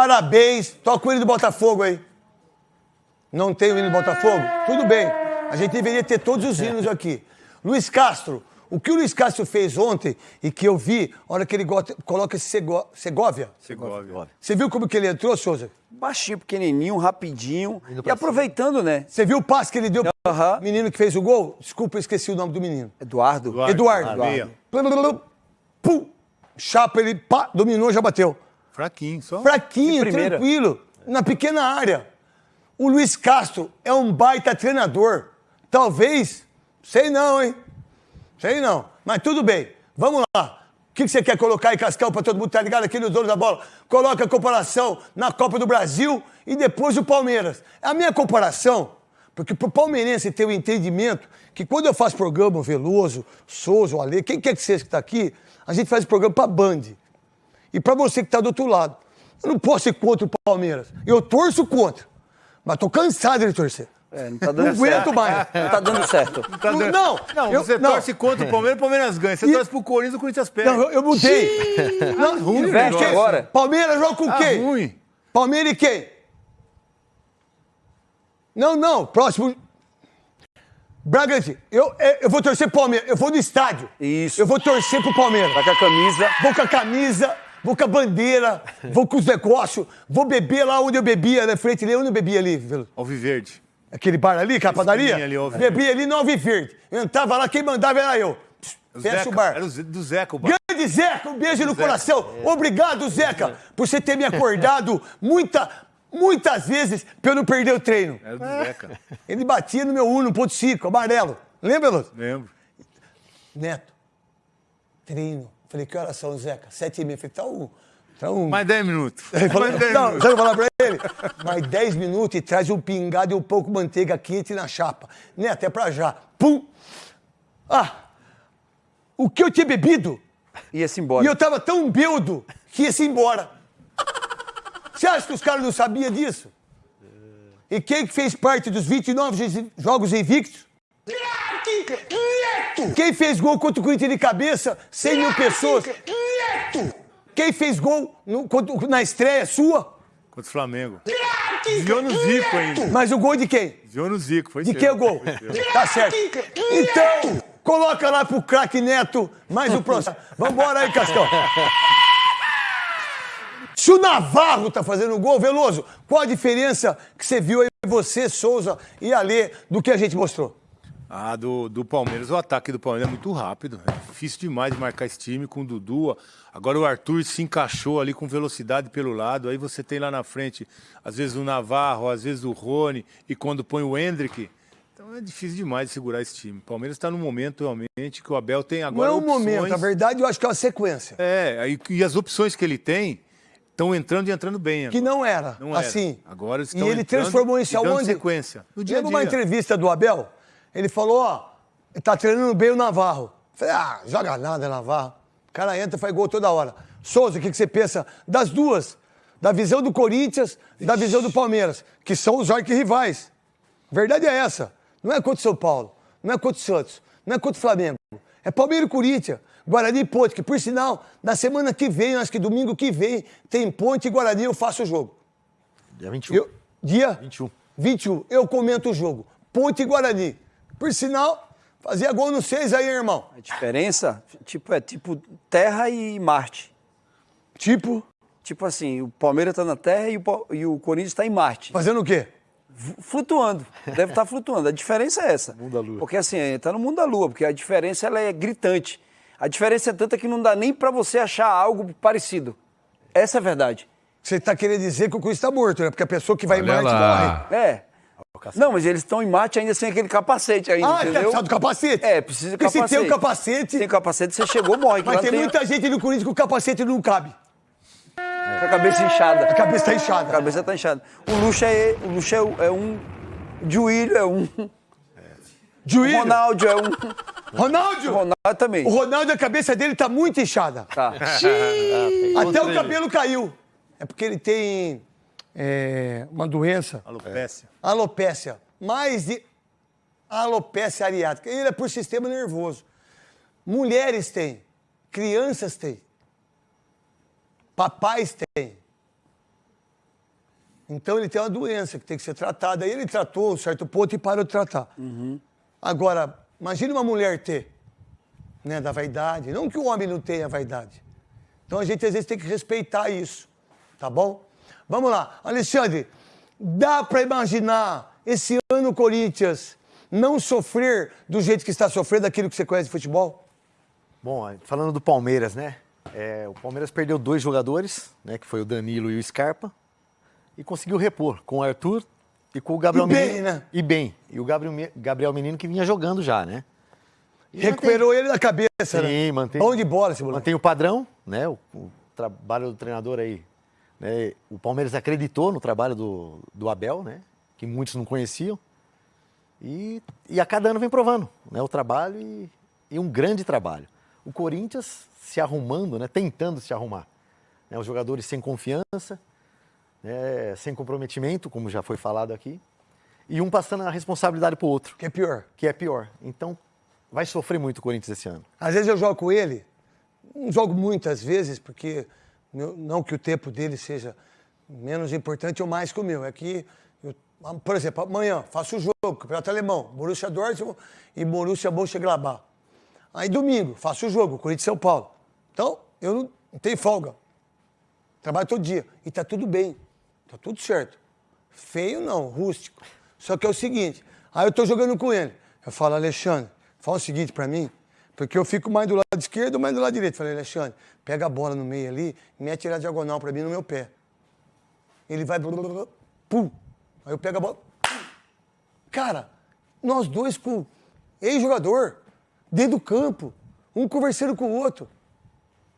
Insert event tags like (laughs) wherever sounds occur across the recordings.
Parabéns. Toca o hino do Botafogo aí. Não tem o hino do Botafogo? Tudo bem. A gente deveria ter todos os hinos aqui. Luiz Castro, o que o Luiz Castro fez ontem e que eu vi, a hora que ele coloca esse Sego- Segovia. Segovia. Você viu como que ele entrou, Souza? Baixinho, pequenininho, rapidinho. E aproveitando, né? Você viu o passe que ele deu pro menino que fez o gol? Desculpa, eu esqueci o nome do menino. Eduardo. Eduardo. Eduardo. Eduardo. Pum. Chapa, ele pá, dominou, já bateu. Fraquinho, só. Fraquinho, tranquilo, na pequena área. O Luiz Castro é um baita treinador. Talvez, sei não, hein? Sei não. Mas tudo bem. Vamos lá. O que que você quer colocar aí, Cascão, pra todo mundo tá ligado aqui no dono da bola? Coloca a comparação na Copa do Brasil e depois o Palmeiras. A minha comparação, porque pro palmeirense ter o entendimento que quando eu faço programa, o Veloso, Souza, o Ale, quem quer que seja que tá aqui, a gente faz programa pra Band. E pra você que tá do outro lado, eu não posso ser contra o Palmeiras. Eu torço contra. Mas tô cansado de torcer. É, não tá Não aguento mais. (laughs) Não tá dando certo. Tá Não, dando- não, não eu- você não. torce contra o Palmeiras, o Palmeiras ganha. Você E- torce pro Corinthians, o Corinthians perde. Não, eu, eu mudei. Não, ruim Investe negócio. agora. Palmeiras joga com Ah, quem? ruim. Palmeiras e quem? Não, não, próximo. Bragantino, eu, é, eu vou torcer pro Palmeiras, eu vou no estádio. Isso. Eu vou torcer pro Palmeiras. Tá com a camisa. Vou com a camisa, vou com a bandeira, vou com os negócios, vou beber lá onde eu bebia, na frente ali, onde eu bebia ali, Velo? Alviverde. aquele bar ali, aquela padaria. Ali. Bebia ali no Alviverde. Eu entrava lá, quem mandava era eu. Fecha Zeca, o bar. Era do Zeca o bar. Grande Zeca, um beijo no Zeca. coração. Obrigado, Zeca, por você ter me acordado muita, muitas vezes pra eu não perder o treino. Era do Zeca. Ele batia no meu 1.5, amarelo. Lembra, Lúcio? Lembro. Neto, treino. Falei, que horas são, Zeca? Sete e meia. Falei, tá um... Tá um... Mais 10 minutos. Ele falou, Mais 10 não, minutos. sabe falar pra ele? Mais 10 minutos e traz um pingado e um pouco de manteiga quente na chapa. Neto, é pra já. Pum! Ah! O que eu tinha bebido Ia-se embora. E eu tava tão beldo que ia-se embora. Você acha que os caras não sabiam disso? E quem que fez parte dos 29 jo- jogos invictos? Quem fez gol contra o Corinthians de cabeça? 100 mil pessoas. Quem fez gol no- contra- na estreia sua? Contra o Flamengo. Desviou no Zico ainda. Mas o gol de quem? Desviou no Zico. Foi De seu. que o gol? Tá certo. Então, coloca lá pro craque Neto mais o próximo. Vambora aí, Cascão. Se o Navarro tá fazendo gol, Veloso, qual a diferença que você viu aí, você, Souza e Alê, do que a gente mostrou? Ah, do, do Palmeiras. O ataque do Palmeiras é muito rápido. É difícil demais de marcar esse time com o Dudu. Agora o Arthur se encaixou ali com velocidade pelo lado. Aí você tem lá na frente, às vezes o Navarro, às vezes o Rony. E quando põe o Hendrick. Então é difícil demais de segurar esse time. O Palmeiras está num momento realmente que o Abel tem agora. Não é um opções. momento, na verdade, eu acho que é uma sequência. É, aí, e as opções que ele tem estão entrando e entrando bem. Que agora. não era, Não era. assim. Agora eles E estão ele entrando transformou isso e aonde? sequência. No dia Lembra uma dia. entrevista do Abel? Ele falou, ó, tá treinando bem o Navarro. Falei, ah, joga nada, Navarro. O cara entra e faz gol toda hora. Souza, o que, que você pensa das duas? Da visão do Corinthians e da visão do Palmeiras, que são os arquirrivais. Verdade é essa. Não é contra o São Paulo, não é contra o Santos, não é contra o Flamengo. É Palmeiras e Corinthians. Guarani e Ponte, que por sinal, na semana que vem, acho que domingo que vem, tem Ponte e Guarani, eu faço o jogo. Dia 21. Eu, dia 21. 21. Eu comento o jogo. Ponte e Guarani. Por sinal, fazia gol no seis aí, irmão. A diferença tipo, é tipo Terra e Marte. Tipo, Tipo assim, o Palmeiras está na Terra e o, e o Corinthians está em Marte. fazendo o quê? Flutuando. Deve estar flutuando. A diferença é essa. Mundo da lua. Porque assim, está no mundo da lua, porque a diferença ela é gritante. A diferença é tanta que não dá nem para você achar algo parecido. Essa é a verdade. Você tá querendo dizer que o Cruz tá morto, né? Porque a pessoa que vai em Olha Marte lá. morre. É. Não, mas eles estão em Marte ainda sem aquele capacete ainda, Ah, entendeu? do capacete? É, precisa de Porque capacete. se tem o capacete, Sem capacete, você chegou, morre. mas tem tem muita gente no Corinthians que o capacete não cabe. Com a cabeça inchada. A cabeça tá A inchada. cabeça tá inchada. O Luxo é, o Luxo é, é um. Juílio é um. (laughs) Juízo. Ronaldo é um. Ronaldo! Ronaldo também. O Ronaldo, a cabeça dele tá muito inchada. Tá. Até o cabelo caiu. É porque ele tem é, uma doença. Alopécia. Alopécia. Mais de alopécia areática. Ele é por sistema nervoso. Mulheres têm, crianças têm, papais têm. Então ele tem uma doença que tem que ser tratada. Aí ele tratou um certo ponto e parou de tratar. Agora, imagine uma mulher ter, né, da vaidade. Não que o homem não tenha vaidade. Então a gente às vezes tem que respeitar isso, tá bom? Vamos lá, Alexandre, dá para imaginar esse ano o Corinthians não sofrer do jeito que está sofrendo daquilo que você conhece de futebol? Bom, falando do Palmeiras, né? É, o Palmeiras perdeu dois jogadores, né? Que foi o Danilo e o Scarpa. E conseguiu repor com o Arthur e com o Gabriel E bem, Menino. né? E bem. E o Gabriel, Me- Gabriel Menino que vinha jogando já, né? E Recuperou ele da cabeça, né? Sim, mantém. Bom de bola esse moleque. Mantém o padrão, né? O, o trabalho do treinador aí. Né? O Palmeiras acreditou no trabalho do, do Abel, né? Que muitos não conheciam. E, e a cada ano vem provando né? o trabalho e, e um grande trabalho. O Corinthians se arrumando, né? tentando se arrumar. né? Os jogadores sem confiança, né? sem comprometimento, como já foi falado aqui. E um passando a responsabilidade para o outro, Que é pior. que é pior. Então, vai sofrer muito o Corinthians esse ano. Às vezes eu jogo com ele, não jogo muitas vezes, porque não que o tempo dele seja menos importante ou mais que o meu. É que, eu- por exemplo, amanhã faço o jogo, Campeonato Alemão, Borussia Dortmund e Borussia Mönchengladbach. Aí domingo faço o jogo, Corinthians São Paulo. Então, eu não, tenho folga. Trabalho todo dia. E tá tudo bem. Tá tudo certo. Feio não, rústico. Só que é o seguinte, aí eu tô jogando com ele. Eu falo, Alexandre, fala o seguinte pra mim, porque eu fico mais do lado esquerdo mais do lado direito. Falei, Alexandre, pega a bola no meio ali, mete ela diagonal pra mim no meu pé. Ele vai, blá, blá, blá, blá, pum. Aí eu pego a bola, pum. Cara, nós dois com ex-jogador, dentro do campo, um conversando com o outro.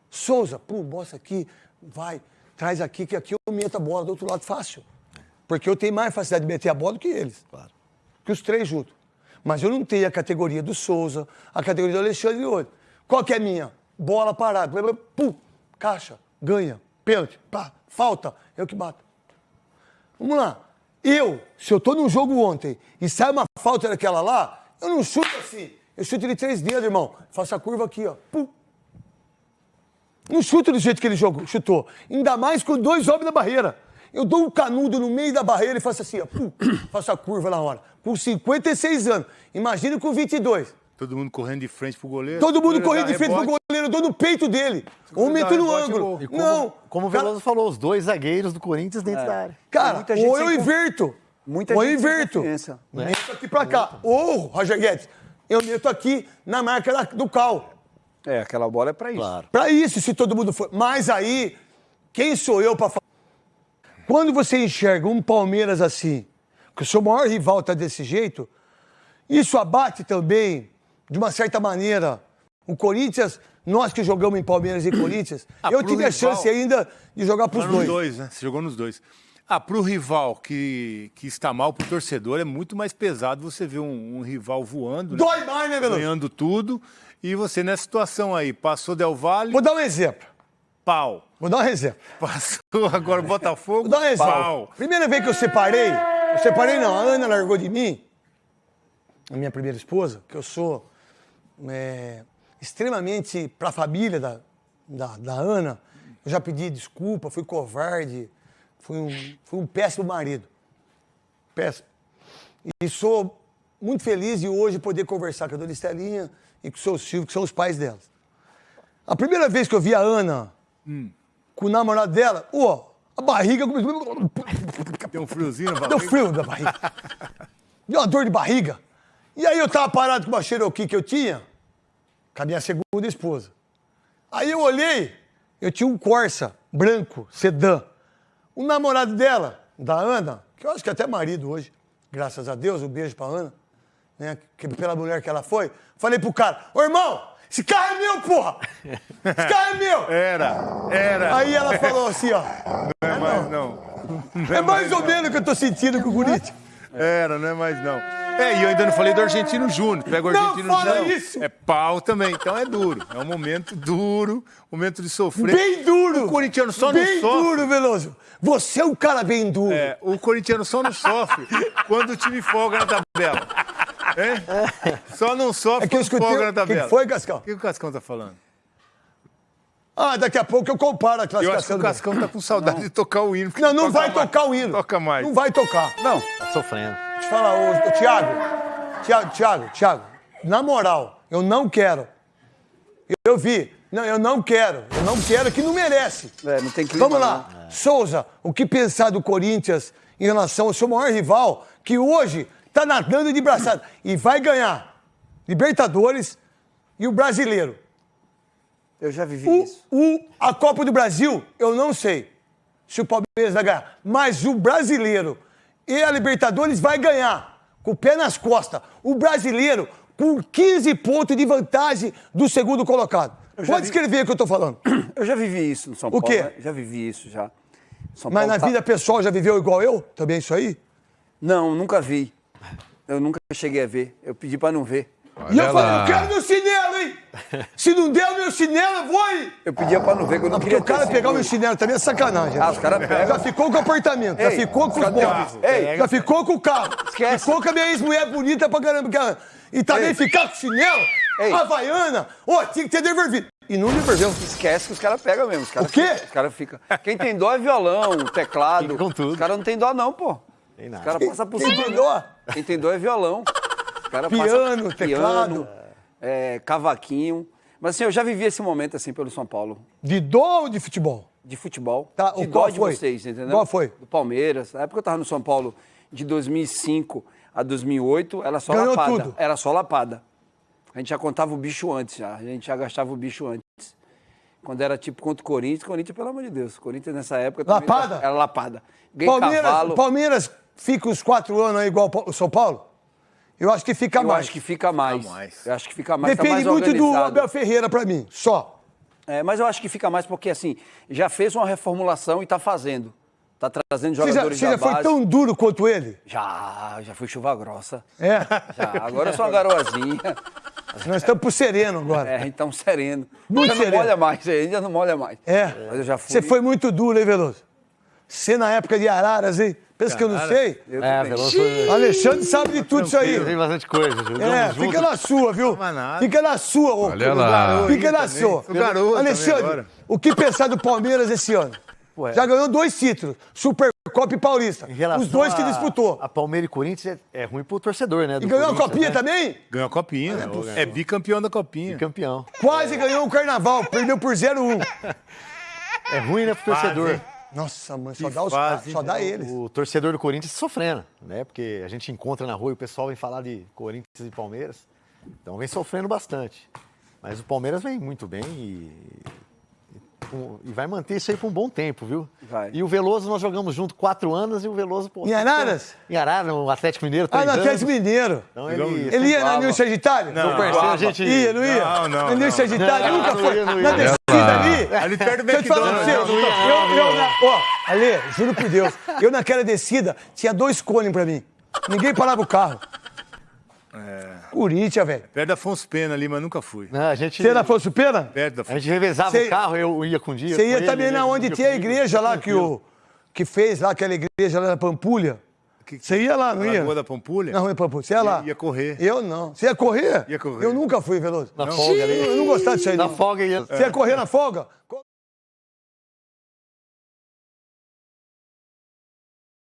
Souza, pum, bosta aqui, vai, traz aqui, que aqui eu meto a bola do outro lado fácil. Porque eu tenho mais facilidade de meter a bola do que eles. Claro. Que os três juntos. Mas eu não tenho a categoria do Souza, a categoria do Alexandre e outro. Qual que é a minha? Bola parada, pum, caixa, ganha, pênalti, pá, falta, eu que bato. Vamos lá. Eu, se eu tô num jogo ontem e sai uma falta daquela lá, eu não chuto assim. Eu chuto de três dedos, irmão. Faço a curva aqui, ó. Pum. Não chuto do jeito que ele jogou, chutou. Ainda mais com dois homens na barreira. Eu dou um canudo no meio da barreira e faço assim, ó. Pum, (coughs) faço a curva na hora. Com 56 anos. Imagina com 22. Todo mundo correndo de frente pro goleiro. Todo mundo correndo de frente pro rebote. goleiro, eu dou no peito dele. Ou meto no ângulo. como, Não. como o Cara, Veloso falou, os dois zagueiros do Corinthians dentro da área. Cara, muita gente ou eu inverto. Muita ou eu inverto. confiança. Meto aqui pra cá. Ou, Roger Guedes, eu meto aqui na marca da- do cal. É, aquela bola é pra isso. Claro. Pra isso, se todo mundo for. Mas aí, quem sou eu pra falar? Quando você enxerga um Palmeiras assim, que o seu maior rival tá desse jeito, isso abate também, de uma certa maneira, o Corinthians, nós que jogamos em Palmeiras e Corinthians, (coughs) Ah, eu tive a rival- chance ainda de jogar Tá nos dois. dois, né? Você jogou nos dois. Ah, pro rival que, que está mal, pro torcedor, é muito mais pesado você ver um, um rival voando, né? Dói mais, né, Veloso? ganhando tudo, e você nessa situação aí, passou Del Valle, Vou dar um exemplo. Pau. Vou dar um exemplo. Passou agora Botafogo, Vou dar um exemplo. pau. Primeira vez que eu separei, eu separei não, a Ana largou de mim, a minha primeira esposa, que eu sou é, extremamente para a família da, da, da Ana, eu já pedi desculpa, fui covarde, fui um, fui um péssimo marido. Péssimo. E sou muito feliz de hoje poder conversar com a dona Estelinha e com o seu Silvio, que são os pais delas. A primeira vez que eu vi a Ana com o namorado dela, ó, a barriga começou. Tem um friozinho na Deu barriga. frio da barriga. Deu uma dor de barriga. E aí eu tava parado com uma Cherokee que eu tinha, com a minha segunda esposa. Aí eu olhei, eu tinha um Corsa branco, sedã. O namorado dela, da Ana, que eu acho que é até marido hoje, graças a Deus, um beijo pra Ana, né? Que, pela mulher que ela foi. Falei pro cara, ô irmão, esse carro é meu, porra! Esse carro é meu! (laughs) Era, era. Aí ela falou assim, ó. não é mais não. Não É mais ou menos o que eu tô sentindo com o Corinthians. Era, não é mais não. É, e eu ainda não falei do Argentino Júnior. Pega o Não Argentino fala Júnior. isso! É pau também, então é duro. É um momento duro, momento de sofrer. Bem duro! O corintiano só não Bem sofre. duro, Veloso. Você é um cara bem duro. É, o corintiano só não sofre quando o time folga na tabela. Só não sofre É que eu quando escutei- folga na que que tabela. foi, Cascão? O que o Cascão tá falando? Ah, daqui a pouco eu comparo a Eu acho que classificação. o Cascão tá com saudade de tocar o hino. Não, não vai mais. tocar o hino. Toca mais. Não vai tocar. Não, Tá sofrendo. Deixa eu falar, ô, ô, Thiago, Thiago, Thiago, Thiago, na moral, eu não quero. Eu vi. Não, eu não quero. Eu não quero que não merece. é, não tem clima. Vamos lá. Souza, o que pensar do Corinthians em relação ao seu maior rival, que hoje tá nadando de braçada e vai ganhar Libertadores e o Brasileiro. Eu já vivi O, isso. o- a Copa do Brasil, eu não sei se o Palmeiras vai ganhar, mas o brasileiro e a Libertadores vai ganhar, com o pé nas costas. O brasileiro com 15 pontos de vantagem do segundo colocado. Pode vi- escrever o que eu tô falando. (clears throat) Eu já vivi isso no São O Paulo. quê? né? Já vivi isso já. São Mas Paulo na tá- vida pessoal já viveu igual eu? Também isso aí? Não, nunca vi. Eu nunca cheguei a ver. Eu pedi pra não ver. e eu Olha falei, eu quero meu chinelo, hein? Se não der o meu chinelo, eu vou aí. Eu pedia pra não ver, que eu não Não, porque queria o cara pegar o meu chinelo também é sacanagem. Ah, os caras pegam. Já ficou com o apartamento, já Ei, ficou com os móveis, Ei, já ficou com o carro, Esquece. ficou com a minha ex-mulher bonita pra caramba. cara. E também Ei. ficar com chinelo, Ei. havaiana, ô, tinha que ter devolvido. E não devolveu. Esquece que os caras pegam mesmo. Os caras O quê? ficam- Os caras ficam. Quem tem dó é violão, teclado. Fica com tudo. Os caras não tem dó, não, pô. Tem nada. Os caras passam por Quem cima. tem dó? Quem tem dó é violão. Os caras Piano, passam- teclado. piano, é, cavaquinho. Mas assim, eu já vivi esse momento assim pelo São Paulo. De dó ou de futebol? de futebol. Tá, de o dó qual de foi? vocês, entendeu? Qual foi? Do Palmeiras. Na época eu tava no São Paulo de 2005 a 2008, era só Ganhou lapada. tudo. Era só lapada. A gente já contava o bicho antes, já. A gente já gastava o bicho antes. Quando era tipo contra o Corinthians, Corinthians, pelo amor de Deus. Corinthians nessa época Lapada? Era lapada. Ganhei Palmeiras, cavalo. Palmeiras fica os quatro anos aí igual o São Paulo? Eu acho que fica Eu mais. acho que fica mais. mais. Eu acho que fica mais. tá Depende mais muito do. Abel Ferreira pra mim, só. É, mas eu acho que fica mais porque, assim, já fez uma reformulação e está fazendo. Está trazendo Você já, jogadores você da já foi base. tão duro quanto ele? Já, já fui chuva grossa. É. Já, agora eu sou uma garoazinha. Nós estamos pro sereno agora. É, então sereno. Muito já sereno. não molha mais, ainda não molha mais. É. Mas eu já fui. Você foi muito duro, hein, Veloso? Você na época de Araras, hein? Pensa que eu não sei? Eu É, foi- Alexandre sabe de tudo isso aí. Tem bastante coisa. Jogamos É, junto. fica na sua, viu? Fica na sua, ô. Olha lá. Fica na sua. Sou garoto Alexandre, o que pensar do Palmeiras esse ano? Ué. Já ganhou dois títulos, Supercopa e Paulista. Em relação Os dois que disputou. A Palmeiras e Corinthians é, é ruim pro torcedor, né? E ganhou a copinha né? também? Ganhou a copinha. É, bicampeão da copinha. Campeão. Quase ganhou o Carnaval, perdeu por 0-1. É ruim, né, pro torcedor. hein? Nossa, mãe, só Que dá, os, fase, só dá eles. O torcedor do Corinthians sofrendo, né? Porque a gente encontra na rua e o pessoal vem falar de Corinthians e Palmeiras. Então vem sofrendo bastante. Mas o Palmeiras vem muito bem e, e- vai manter isso aí por um bom tempo, viu? Vai. E o Veloso, nós jogamos junto quatro anos e o Veloso... Pô, Em Araras? Em Araras, no Atlético Mineiro, Ah, três no anos. Atlético Mineiro. Então ele... Ele ia na Voava. Nil Sagitário? Não, voava. a gente... Ia, não ia? Não, não, Na Nil não. Sagitário Não, nunca não foi. ia, não Na ia. Descida lá. ali. Ali perto do eu McDonald's. Eu, eu, na, ó, Ale, juro por Deus, eu naquela descida tinha dois cones pra mim. Ninguém parava o carro. Corinthians, velho. Perto da Afonso Pena ali, mas nunca fui. Não, a gente... Você era Afonso Pena? Perto da A gente revezava Cê- o carro, eu ia com um dia. Você ia também ele na onde tinha a igreja lá que, o, que fez lá, aquela igreja lá na Pampulha. Você ia lá, não ia? Lagoa da Pampulha? Na Rua da Pampulha. Você ia lá? Ia correr. Eu não. Você ia correr? Ia correr. Eu nunca fui, Veloso. Na folga ali. Eu não gostava disso aí, Na não. folga ia... Você ia correr na folga?